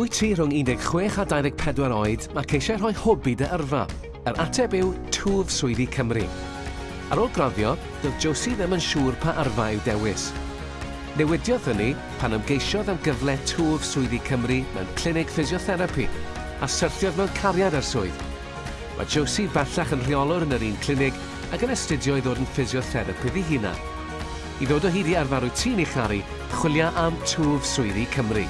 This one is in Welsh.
Wyt ti rhwng 16 a 24 oed ac eisiau rhoi hwb i dy yrfa? Yr ateb yw Twf Swyddi Cymru. Ar ôl graddio, doedd Josie ddim yn siŵr pa yrfa i'w dewis. Newidiodd hynny pan ymgeisiodd am gyfle Twf Swyddi Cymru mewn clinig ffisiotherapi a syrthiodd mewn cariad ar swydd. Mae Josie bellach yn rheolwr yn yr un clinig ac yn astudio i ddod yn ffisiotherapi ddi hunan. I ddod o hyd i arfer wyt ti'n ei charu, chwilio am Twf Swyddi Cymru.